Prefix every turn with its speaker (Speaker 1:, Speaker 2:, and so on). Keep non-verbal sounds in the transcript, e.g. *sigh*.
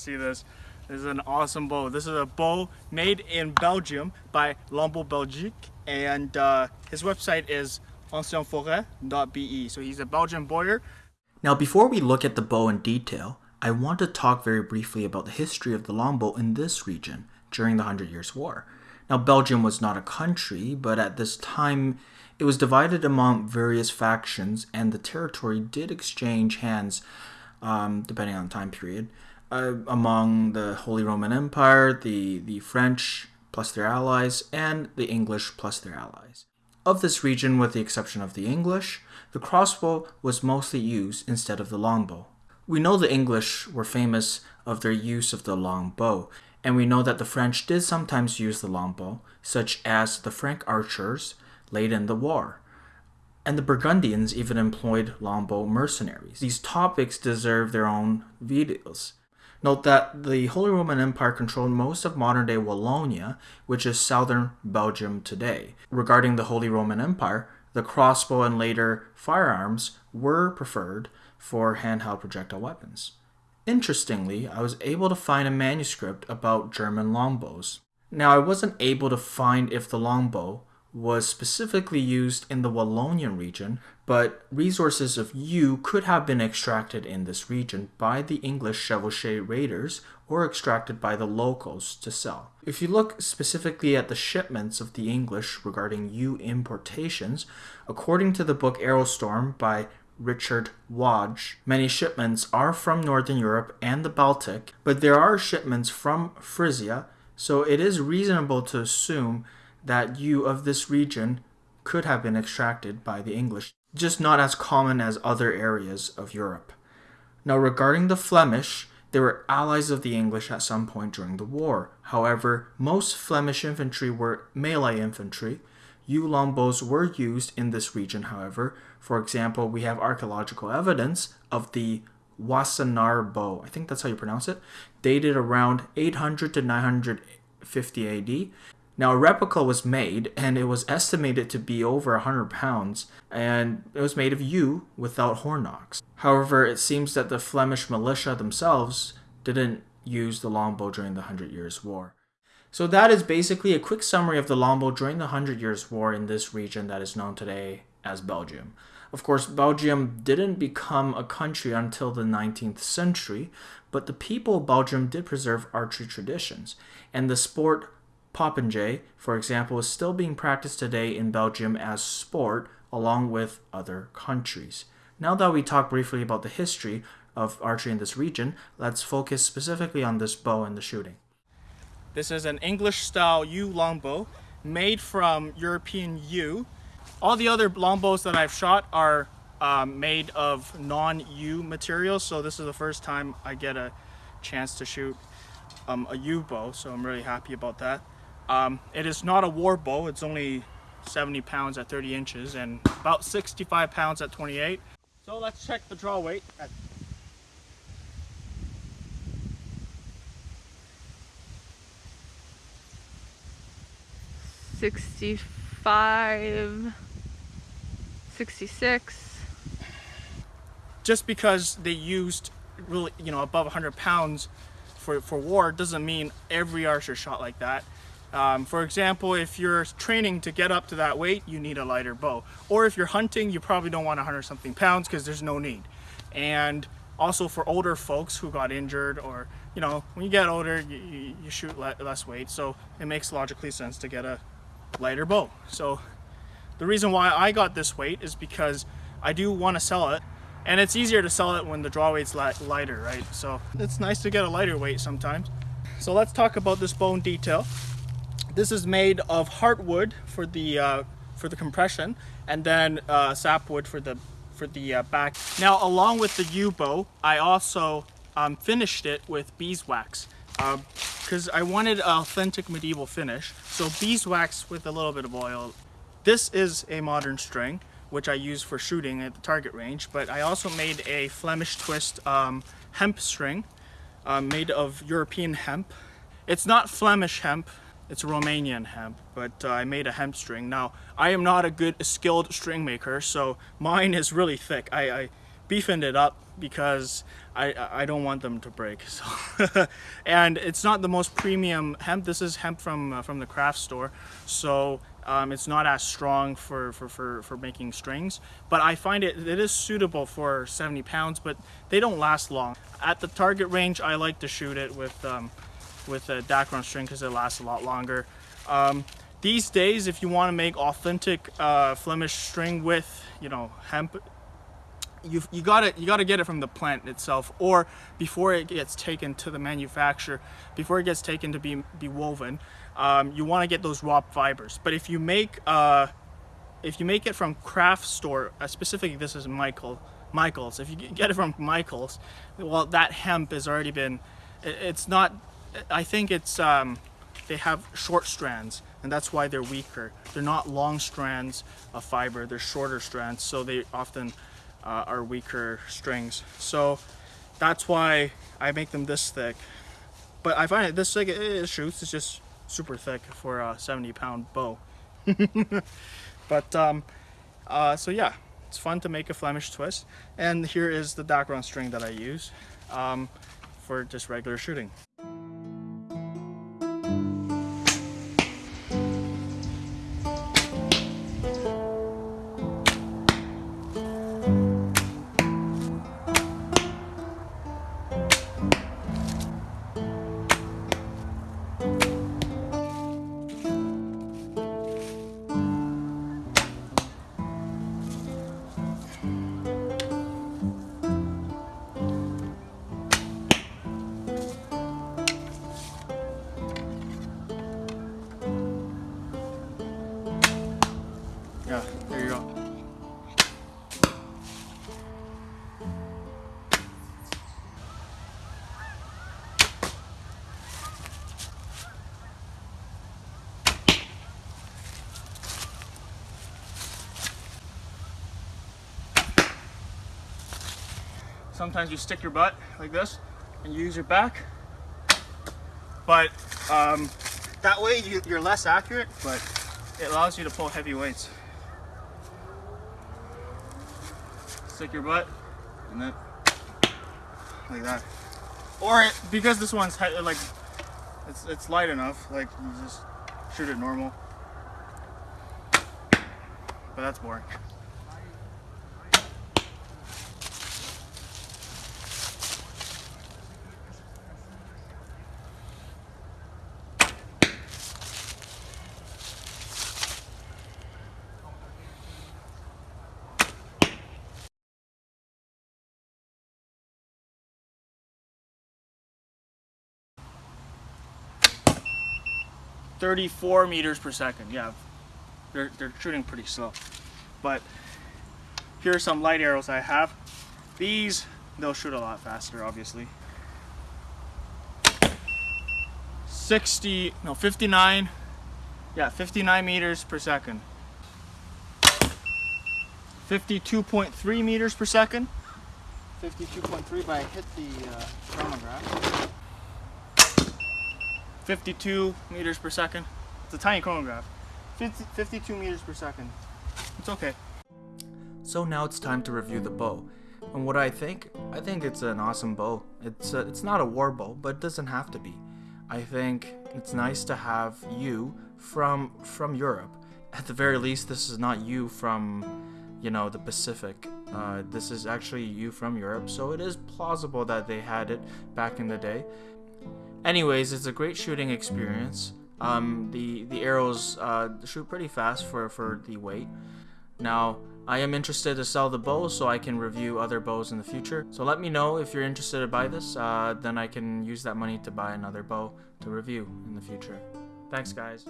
Speaker 1: see this. This is an awesome bow. This is a bow made in Belgium by Lambeau Belgique and uh, his website is ancienforêt.be. So he's a Belgian bowyer.
Speaker 2: Now before we look at the bow in detail, I want to talk very briefly about the history of the longbow in this region during the Hundred Years' War. Now Belgium was not a country, but at this time it was divided among various factions and the territory did exchange hands um, depending on the time period uh, among the Holy Roman Empire, the, the French plus their allies, and the English plus their allies. Of this region, with the exception of the English, the crossbow was mostly used instead of the longbow. We know the English were famous of their use of the longbow, and we know that the French did sometimes use the longbow, such as the Frank archers late in the war. And the Burgundians even employed longbow mercenaries. These topics deserve their own videos. Note that the Holy Roman Empire controlled most of modern-day Wallonia, which is southern Belgium today. Regarding the Holy Roman Empire, the crossbow and later firearms were preferred for handheld projectile weapons. Interestingly, I was able to find a manuscript about German longbows. Now, I wasn't able to find if the longbow was specifically used in the Wallonian region, but resources of yew could have been extracted in this region by the English chevauchée raiders or extracted by the locals to sell. If you look specifically at the shipments of the English regarding yew importations, according to the book Arrowstorm by Richard Wadge, many shipments are from Northern Europe and the Baltic, but there are shipments from Frisia, so it is reasonable to assume that yew of this region could have been extracted by the English, just not as common as other areas of Europe. Now regarding the Flemish, they were allies of the English at some point during the war. However, most Flemish infantry were melee infantry. Yew longbows were used in this region, however. For example, we have archaeological evidence of the Wassenaar bow, I think that's how you pronounce it, dated around 800 to 950 AD. Now, a replica was made, and it was estimated to be over 100 pounds, and it was made of yew without horn nocks. However, it seems that the Flemish militia themselves didn't use the longbow during the Hundred Years' War. So that is basically a quick summary of the longbow during the Hundred Years' War in this region that is known today as Belgium. Of course, Belgium didn't become a country until the 19th century, but the people of Belgium did preserve archery traditions, and the sport Popinjay, for example, is still being practiced today in Belgium as sport along with other countries. Now that we talked briefly about the history of archery in this region, let's focus specifically on this bow and the shooting.
Speaker 1: This is an English-style yew longbow made from European yew. All the other longbows that I've shot are um, made of non-yew materials, so this is the first time I get a chance to shoot um, a yew bow, so I'm really happy about that. Um, it is not a war bow. It's only 70 pounds at 30 inches and about 65 pounds at 28. So let's check the draw weight.
Speaker 3: Sixty-five, sixty-six.
Speaker 1: Just because they used really, you know, above 100 pounds for, for war doesn't mean every archer shot like that. Um, for example, if you're training to get up to that weight, you need a lighter bow. Or if you're hunting, you probably don't want 100 something pounds because there's no need. And also for older folks who got injured or, you know, when you get older, you, you, you shoot le less weight. So it makes logically sense to get a lighter bow. So the reason why I got this weight is because I do want to sell it and it's easier to sell it when the draw weight's lighter, right? So it's nice to get a lighter weight sometimes. So let's talk about this bone detail. This is made of heartwood for the uh, for the compression, and then uh, sapwood for the for the uh, back. Now, along with the yew bow, I also um, finished it with beeswax because um, I wanted an authentic medieval finish. So beeswax with a little bit of oil. This is a modern string, which I use for shooting at the target range, but I also made a Flemish twist um, hemp string uh, made of European hemp. It's not Flemish hemp, it's Romanian hemp, but uh, I made a hemp string. Now, I am not a good skilled string maker, so mine is really thick. I, I beefing it up because I I don't want them to break. *laughs* So, and it's not the most premium hemp. This is hemp from uh, from the craft store, so um, it's not as strong for, for, for, for making strings. But I find it it is suitable for 70 pounds, but they don't last long. At the target range, I like to shoot it with um, with a Dacron string because it lasts a lot longer. Um, these days, if you want to make authentic uh, Flemish string with, you know, hemp, you you got to you got to get it from the plant itself, or before it gets taken to the manufacturer, before it gets taken to be be woven, um, you want to get those raw fibers. But if you make uh, if you make it from craft store, uh, specifically this is Michael Michaels. If you get it from Michaels, well, that hemp has already been. It's not. I think it's. Um, they have short strands and that's why they're weaker. They're not long strands of fiber, they're shorter strands, so they often uh, are weaker strings. So that's why I make them this thick. But I find it this thick, it, shoots, it's just super thick for a 70 pound bow. *laughs* but um, uh, so yeah, it's fun to make a Flemish twist. And here is the Dacron string that I use um, for just regular shooting. Sometimes you stick your butt like this and you use your back. But um, that way you, you're less accurate, but it allows you to pull heavy weights. Stick your butt, and then like that. Or it, because this one's like it's it's light enough, like you just shoot it normal. But that's boring. 34 meters per second. Yeah, they're, they're shooting pretty slow. But here are some light arrows I have. These, they'll shoot a lot faster, obviously. 60, no, 59, yeah, 59 meters per second. 52.3 meters per second. 52.3, but I hit the uh, chronograph. 52 meters per second. It's a tiny chronograph. 50, 52 meters per second. It's okay.
Speaker 2: So now it's time to review the bow. And what I think, I think it's an awesome bow. It's a, it's not a war bow, but it doesn't have to be. I think it's nice to have yew from from Europe. At the very least, this is not yew from, you know, the Pacific. Uh, this is actually yew from Europe, so it is plausible that they had it back in the day. Anyways, it's a great shooting experience. Um, the the arrows uh, shoot pretty fast for for the weight. Now, I am interested to sell the bow so I can review other bows in the future. So let me know if you're interested to buy this, uh, then I can use that money to buy another bow to review in the future. Thanks guys.